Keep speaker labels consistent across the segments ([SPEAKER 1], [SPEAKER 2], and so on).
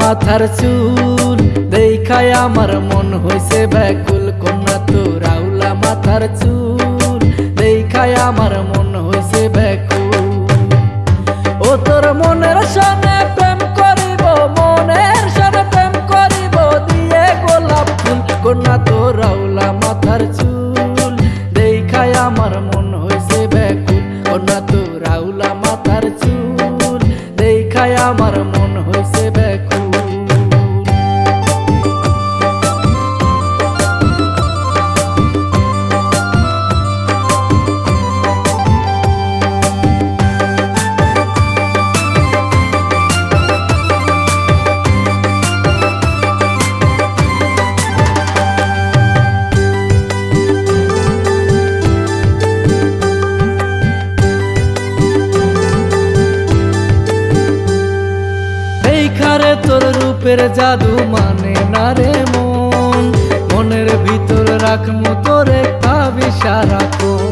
[SPEAKER 1] মাথার চুল। আমার মন হইছে ব্যাকুল, কন্যা তো রাউলা মাথার চুল। আমার মন হইছে ব্যাকুল। ও তোর মনের সনে প্রেম করিব, মনের সনে প্রেম করিব, দিয়ে গোলাপ ফুল, কন্যা মাথার চুল। তোর রূপের জাদু মানে না রে মন? মনের ভিতর রাখমু তোরে ভাবি সারাক্ষণ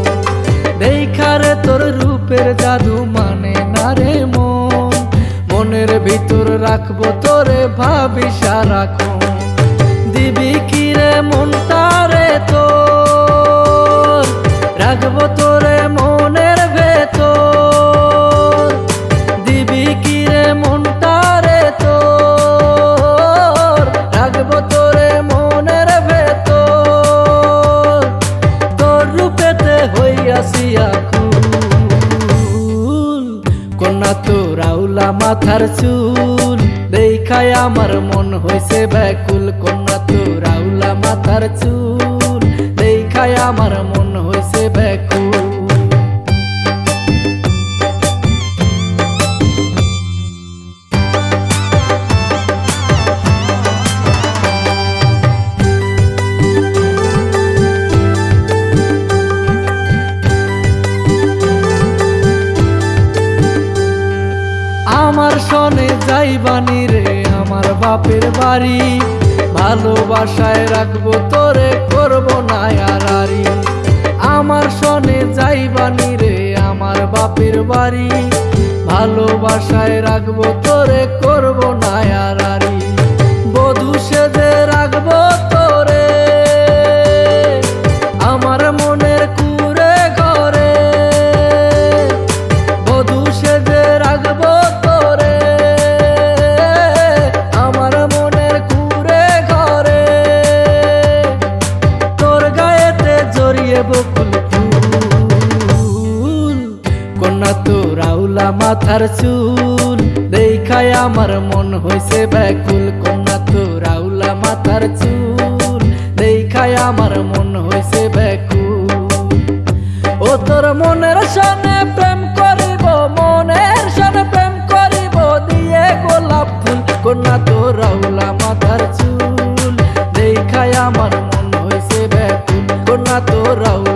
[SPEAKER 1] দেখারে তোর রূপের জাদু মানে না রে মন? মনের ভিতর রাখব তোরে ভাবি সারা দিবি কি কন্যা তো রাউলা মাথার চুল। দেখায় আমার মন হয়েছে ব্যাকুল কন্যা তো রাউলা মাথার চুল। দেখায় আমার মন আমার সনে যাইবানি রে, আমার বাপের বাড়ি। ভালোবাসায় রাখব তোরে, করব না আরারি আমার সনে যাইবানি রে, আমার বাপের বাড়ি। ভালোবাসায় রাখব তোরে, করব না আরারি বকুল ফুল কন্যা তো রাউলা মাথার চুল। দেখায় আমার মন হয়েছে ব্যাকুল। কন্যা তো রাউলা মাথার চুল। দেখায় আমার মন হয়েছে ব্যাকুল। ও তোর মনের সামনে ahorrado